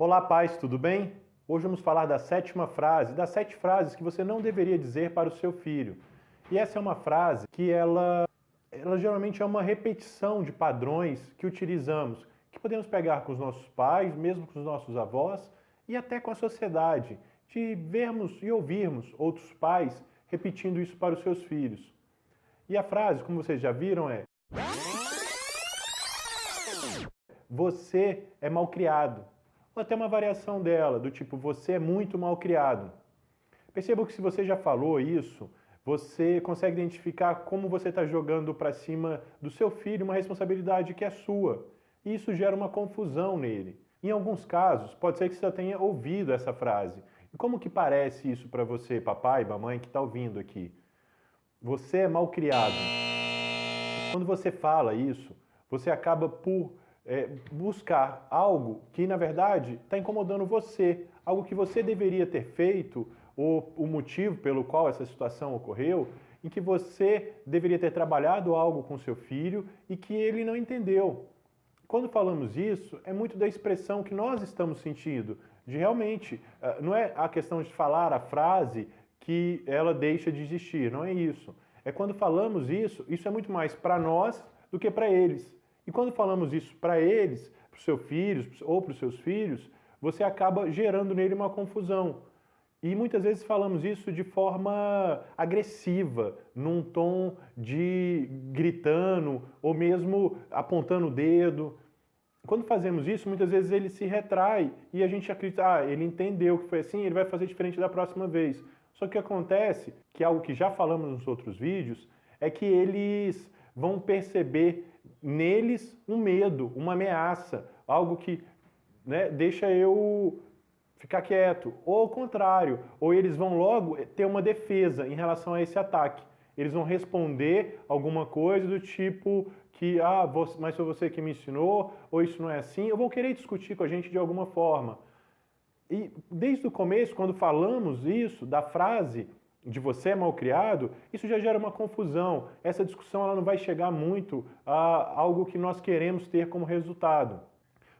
Olá, pais, tudo bem? Hoje vamos falar da sétima frase, das sete frases que você não deveria dizer para o seu filho. E essa é uma frase que ela, ela geralmente é uma repetição de padrões que utilizamos, que podemos pegar com os nossos pais, mesmo com os nossos avós e até com a sociedade, de vermos e ouvirmos outros pais repetindo isso para os seus filhos. E a frase, como vocês já viram, é Você é malcriado. Até uma variação dela, do tipo Você é muito malcriado. Perceba que se você já falou isso, você consegue identificar como você está jogando para cima do seu filho uma responsabilidade que é sua. E isso gera uma confusão nele. Em alguns casos, pode ser que você já tenha ouvido essa frase. E como que parece isso para você, papai, mamãe, que está ouvindo aqui? Você é mal criado. Quando você fala isso, você acaba por é, buscar algo que, na verdade, está incomodando você, algo que você deveria ter feito, ou o motivo pelo qual essa situação ocorreu, em que você deveria ter trabalhado algo com seu filho e que ele não entendeu. Quando falamos isso, é muito da expressão que nós estamos sentindo, de realmente, eh, não é a questão de falar a frase que ela deixa de existir, não é isso. É quando falamos isso, isso é muito mais para nós do que para eles. E quando falamos isso para eles, para os seus filhos ou para os seus filhos, você acaba gerando nele uma confusão. E muitas vezes falamos isso de forma agressiva, num tom de gritando ou mesmo apontando o dedo. Quando fazemos isso, muitas vezes ele se retrai e a gente acredita, ah, ele entendeu que foi assim, ele vai fazer diferente da próxima vez. Só que acontece, que é algo que já falamos nos outros vídeos, é que eles vão perceber neles um medo, uma ameaça, algo que né, deixa eu ficar quieto. Ou ao contrário, ou eles vão logo ter uma defesa em relação a esse ataque. Eles vão responder alguma coisa do tipo, que, ah, mas foi você que me ensinou, ou isso não é assim, ou vão querer discutir com a gente de alguma forma. E desde o começo, quando falamos isso, da frase de você é mal criado, isso já gera uma confusão. Essa discussão ela não vai chegar muito a algo que nós queremos ter como resultado.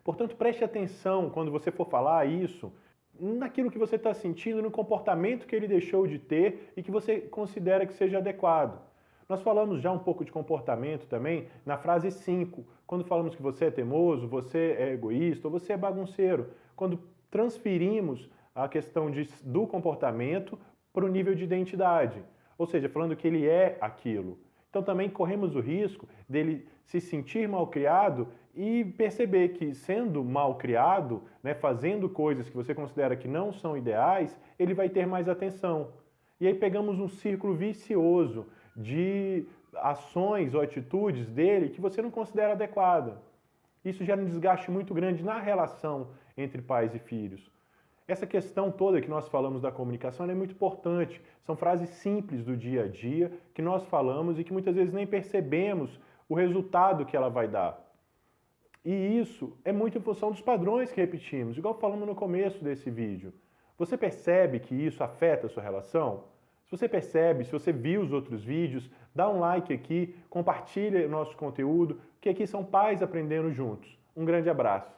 Portanto, preste atenção quando você for falar isso, naquilo que você está sentindo, no comportamento que ele deixou de ter e que você considera que seja adequado. Nós falamos já um pouco de comportamento também na frase 5, quando falamos que você é teimoso, você é egoísta ou você é bagunceiro. Quando transferimos a questão de, do comportamento para o nível de identidade, ou seja, falando que ele é aquilo. Então também corremos o risco dele se sentir mal criado e perceber que sendo mal criado, né, fazendo coisas que você considera que não são ideais, ele vai ter mais atenção. E aí pegamos um círculo vicioso de ações ou atitudes dele que você não considera adequada. Isso gera um desgaste muito grande na relação entre pais e filhos. Essa questão toda que nós falamos da comunicação é muito importante. São frases simples do dia a dia que nós falamos e que muitas vezes nem percebemos o resultado que ela vai dar. E isso é muito em função dos padrões que repetimos, igual falamos no começo desse vídeo. Você percebe que isso afeta a sua relação? Se você percebe, se você viu os outros vídeos, dá um like aqui, compartilha o nosso conteúdo, que aqui são pais aprendendo juntos. Um grande abraço.